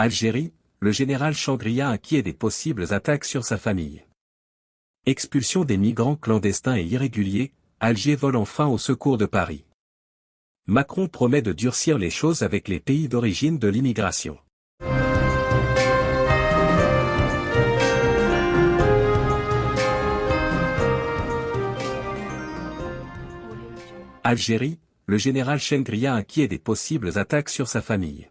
Algérie, le général Changria inquiet des possibles attaques sur sa famille. Expulsion des migrants clandestins et irréguliers, Alger vole enfin au secours de Paris. Macron promet de durcir les choses avec les pays d'origine de l'immigration. Algérie, le général Chengria inquiet des possibles attaques sur sa famille.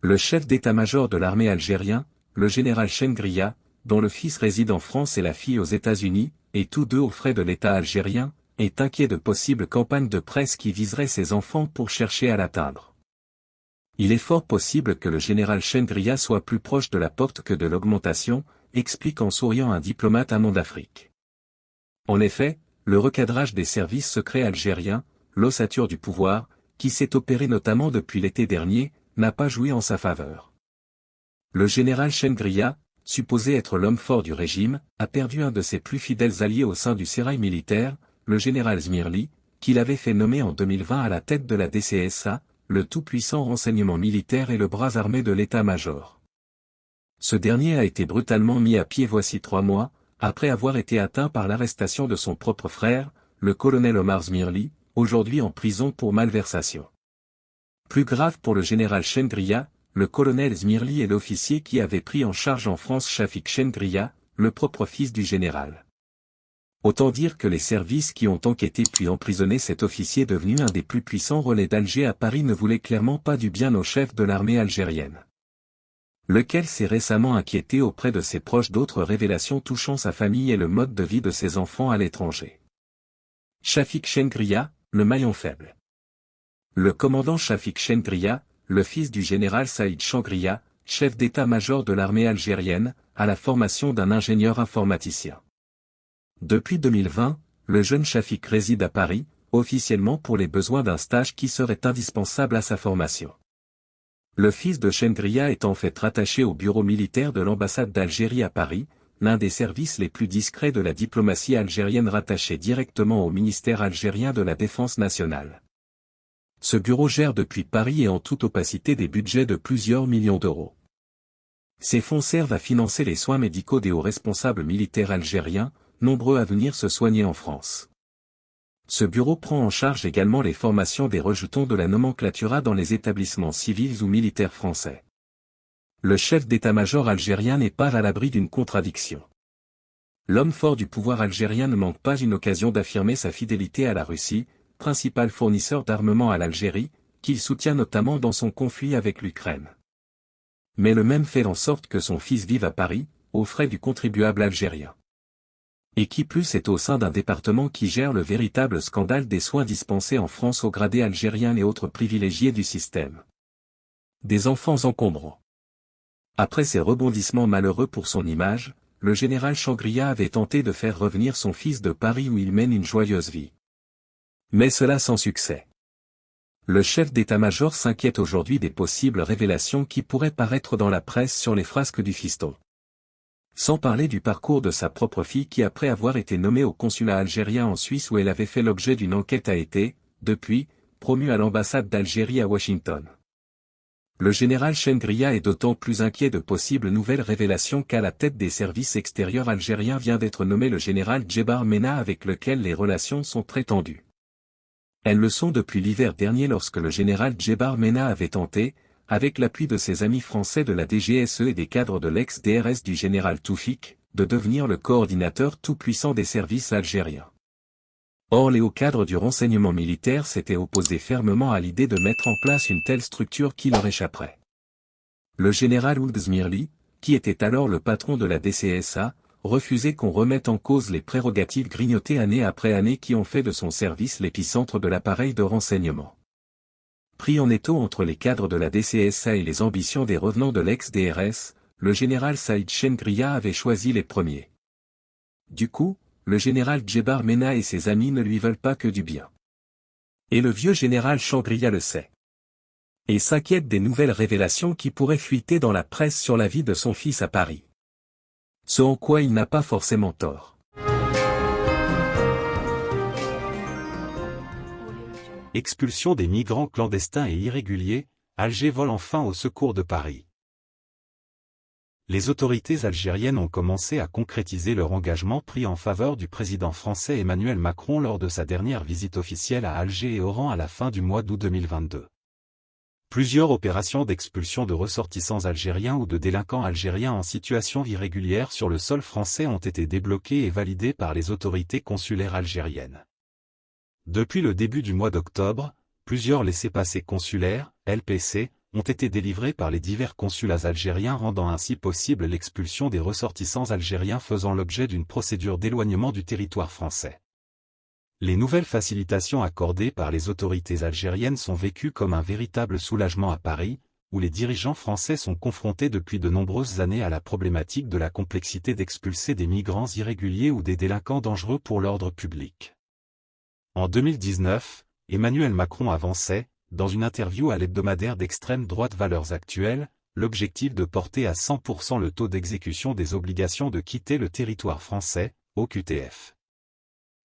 Le chef d'état-major de l'armée algérien, le général Chengria, dont le fils réside en France et la fille aux États-Unis, et tous deux aux frais de l'État algérien, est inquiet de possibles campagnes de presse qui viseraient ses enfants pour chercher à l'atteindre. Il est fort possible que le général Chengria soit plus proche de la porte que de l'augmentation, explique en souriant un diplomate à d'Afrique. En effet, le recadrage des services secrets algériens, l'ossature du pouvoir, qui s'est opéré notamment depuis l'été dernier, n'a pas joui en sa faveur. Le général Chengria, supposé être l'homme fort du régime, a perdu un de ses plus fidèles alliés au sein du sérail militaire, le général Zmirli, qu'il avait fait nommer en 2020 à la tête de la DCSA, le tout-puissant renseignement militaire et le bras armé de l'état-major. Ce dernier a été brutalement mis à pied voici trois mois, après avoir été atteint par l'arrestation de son propre frère, le colonel Omar Zmirli, aujourd'hui en prison pour malversation. Plus grave pour le général Chendria, le colonel Zmirli est l'officier qui avait pris en charge en France Shafik Chendria, le propre fils du général. Autant dire que les services qui ont enquêté puis emprisonné cet officier devenu un des plus puissants relais d'Alger à Paris ne voulaient clairement pas du bien au chef de l'armée algérienne. Lequel s'est récemment inquiété auprès de ses proches d'autres révélations touchant sa famille et le mode de vie de ses enfants à l'étranger. Shafik Chendria, le maillon faible. Le commandant Shafik Chengria, le fils du général Saïd Changria, chef d'état-major de l'armée algérienne, a la formation d'un ingénieur informaticien. Depuis 2020, le jeune Shafik réside à Paris, officiellement pour les besoins d'un stage qui serait indispensable à sa formation. Le fils de Chengria est en fait rattaché au bureau militaire de l'ambassade d'Algérie à Paris, l'un des services les plus discrets de la diplomatie algérienne rattaché directement au ministère algérien de la Défense nationale. Ce bureau gère depuis Paris et en toute opacité des budgets de plusieurs millions d'euros. Ces fonds servent à financer les soins médicaux des hauts responsables militaires algériens, nombreux à venir se soigner en France. Ce bureau prend en charge également les formations des rejetons de la nomenclatura dans les établissements civils ou militaires français. Le chef d'état-major algérien n'est pas à l'abri d'une contradiction. L'homme fort du pouvoir algérien ne manque pas une occasion d'affirmer sa fidélité à la Russie, principal fournisseur d'armement à l'Algérie, qu'il soutient notamment dans son conflit avec l'Ukraine. Mais le même fait en sorte que son fils vive à Paris, aux frais du contribuable algérien. Et qui plus est au sein d'un département qui gère le véritable scandale des soins dispensés en France aux gradés algériens et autres privilégiés du système. Des enfants encombrants. Après ces rebondissements malheureux pour son image, le général Changria avait tenté de faire revenir son fils de Paris où il mène une joyeuse vie. Mais cela sans succès. Le chef d'état-major s'inquiète aujourd'hui des possibles révélations qui pourraient paraître dans la presse sur les frasques du fiston. Sans parler du parcours de sa propre fille qui après avoir été nommée au consulat algérien en Suisse où elle avait fait l'objet d'une enquête a été, depuis, promue à l'ambassade d'Algérie à Washington. Le général Chengria est d'autant plus inquiet de possibles nouvelles révélations qu'à la tête des services extérieurs algériens vient d'être nommé le général Djebar Mena avec lequel les relations sont très tendues. Elles le sont depuis l'hiver dernier lorsque le général Djebar Mena avait tenté, avec l'appui de ses amis français de la DGSE et des cadres de l'ex-DRS du général Toufik, de devenir le coordinateur tout-puissant des services algériens. Or les hauts cadres du renseignement militaire s'étaient opposés fermement à l'idée de mettre en place une telle structure qui leur échapperait. Le général Ould qui était alors le patron de la DCSA, refuser qu'on remette en cause les prérogatives grignotées année après année qui ont fait de son service l'épicentre de l'appareil de renseignement. Pris en étau entre les cadres de la DCSA et les ambitions des revenants de l'ex-DRS, le général Saïd Chengria avait choisi les premiers. Du coup, le général Djebar Mena et ses amis ne lui veulent pas que du bien. Et le vieux général Changria le sait. Et s'inquiète des nouvelles révélations qui pourraient fuiter dans la presse sur la vie de son fils à Paris ce en quoi il n'a pas forcément tort. Expulsion des migrants clandestins et irréguliers, Alger vole enfin au secours de Paris. Les autorités algériennes ont commencé à concrétiser leur engagement pris en faveur du président français Emmanuel Macron lors de sa dernière visite officielle à Alger et Oran à la fin du mois d'août 2022. Plusieurs opérations d'expulsion de ressortissants algériens ou de délinquants algériens en situation irrégulière sur le sol français ont été débloquées et validées par les autorités consulaires algériennes. Depuis le début du mois d'octobre, plusieurs laissés-passer consulaires, LPC, ont été délivrés par les divers consulats algériens rendant ainsi possible l'expulsion des ressortissants algériens faisant l'objet d'une procédure d'éloignement du territoire français. Les nouvelles facilitations accordées par les autorités algériennes sont vécues comme un véritable soulagement à Paris, où les dirigeants français sont confrontés depuis de nombreuses années à la problématique de la complexité d'expulser des migrants irréguliers ou des délinquants dangereux pour l'ordre public. En 2019, Emmanuel Macron avançait, dans une interview à l'hebdomadaire d'extrême droite Valeurs Actuelles, l'objectif de porter à 100% le taux d'exécution des obligations de quitter le territoire français, au QTF.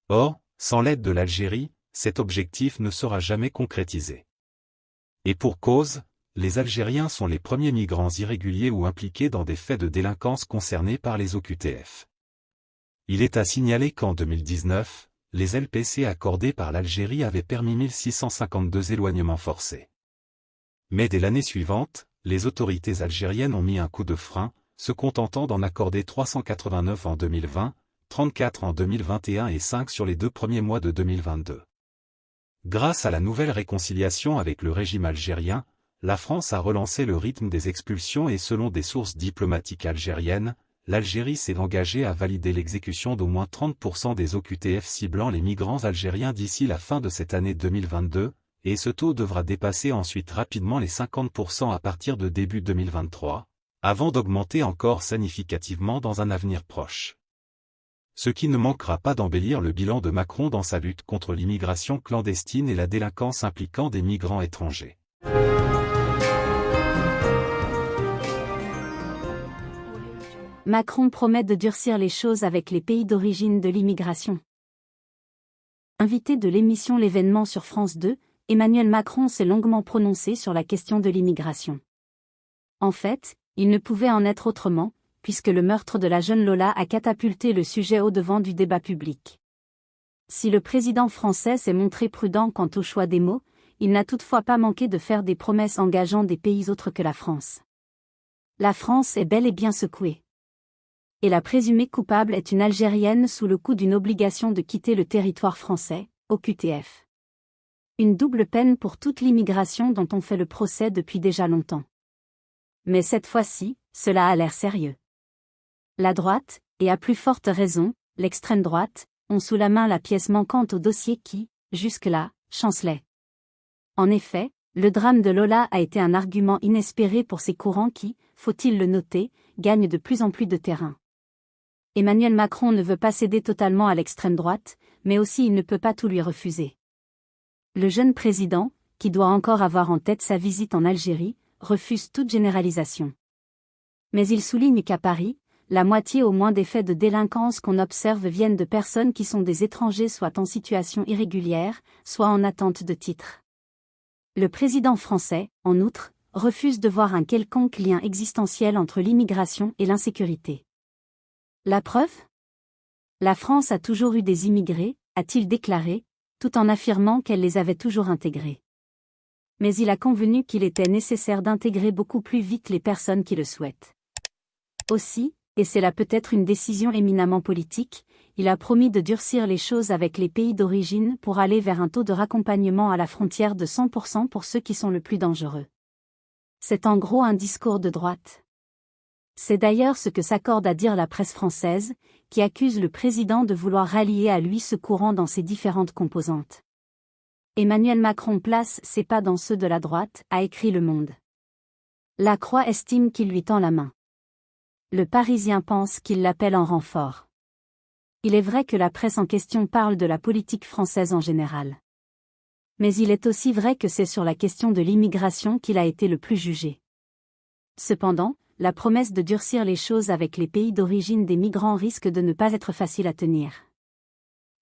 Or, sans l'aide de l'Algérie, cet objectif ne sera jamais concrétisé. Et pour cause, les Algériens sont les premiers migrants irréguliers ou impliqués dans des faits de délinquance concernés par les OQTF. Il est à signaler qu'en 2019, les LPC accordés par l'Algérie avaient permis 1652 éloignements forcés. Mais dès l'année suivante, les autorités algériennes ont mis un coup de frein, se contentant d'en accorder 389 en 2020, 34 en 2021 et 5 sur les deux premiers mois de 2022. Grâce à la nouvelle réconciliation avec le régime algérien, la France a relancé le rythme des expulsions et selon des sources diplomatiques algériennes, l'Algérie s'est engagée à valider l'exécution d'au moins 30% des OQTF ciblant les migrants algériens d'ici la fin de cette année 2022, et ce taux devra dépasser ensuite rapidement les 50% à partir de début 2023, avant d'augmenter encore significativement dans un avenir proche. Ce qui ne manquera pas d'embellir le bilan de Macron dans sa lutte contre l'immigration clandestine et la délinquance impliquant des migrants étrangers. Macron promet de durcir les choses avec les pays d'origine de l'immigration. Invité de l'émission L'événement sur France 2, Emmanuel Macron s'est longuement prononcé sur la question de l'immigration. En fait, il ne pouvait en être autrement, puisque le meurtre de la jeune Lola a catapulté le sujet au devant du débat public. Si le président français s'est montré prudent quant au choix des mots, il n'a toutefois pas manqué de faire des promesses engageant des pays autres que la France. La France est bel et bien secouée et la présumée coupable est une Algérienne sous le coup d'une obligation de quitter le territoire français, au QTF. Une double peine pour toute l'immigration dont on fait le procès depuis déjà longtemps. Mais cette fois-ci, cela a l'air sérieux. La droite, et à plus forte raison, l'extrême droite, ont sous la main la pièce manquante au dossier qui, jusque-là, chancelait. En effet, le drame de Lola a été un argument inespéré pour ces courants qui, faut-il le noter, gagnent de plus en plus de terrain. Emmanuel Macron ne veut pas céder totalement à l'extrême droite, mais aussi il ne peut pas tout lui refuser. Le jeune président, qui doit encore avoir en tête sa visite en Algérie, refuse toute généralisation. Mais il souligne qu'à Paris, la moitié au moins des faits de délinquance qu'on observe viennent de personnes qui sont des étrangers soit en situation irrégulière, soit en attente de titre. Le président français, en outre, refuse de voir un quelconque lien existentiel entre l'immigration et l'insécurité. La preuve? La France a toujours eu des immigrés, a-t-il déclaré, tout en affirmant qu'elle les avait toujours intégrés. Mais il a convenu qu'il était nécessaire d'intégrer beaucoup plus vite les personnes qui le souhaitent. Aussi, et c'est là peut-être une décision éminemment politique, il a promis de durcir les choses avec les pays d'origine pour aller vers un taux de raccompagnement à la frontière de 100% pour ceux qui sont le plus dangereux. C'est en gros un discours de droite. C'est d'ailleurs ce que s'accorde à dire la presse française, qui accuse le président de vouloir rallier à lui ce courant dans ses différentes composantes. Emmanuel Macron place ses pas dans ceux de la droite, a écrit Le Monde. La Croix estime qu'il lui tend la main. Le Parisien pense qu'il l'appelle en renfort. Il est vrai que la presse en question parle de la politique française en général. Mais il est aussi vrai que c'est sur la question de l'immigration qu'il a été le plus jugé. Cependant, la promesse de durcir les choses avec les pays d'origine des migrants risque de ne pas être facile à tenir.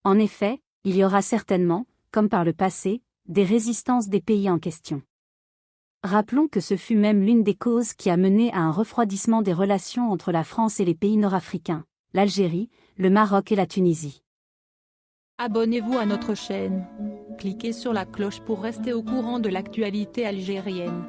En effet, il y aura certainement, comme par le passé, des résistances des pays en question. Rappelons que ce fut même l'une des causes qui a mené à un refroidissement des relations entre la France et les pays nord-africains, l'Algérie, le Maroc et la Tunisie. Abonnez-vous à notre chaîne. Cliquez sur la cloche pour rester au courant de l'actualité algérienne.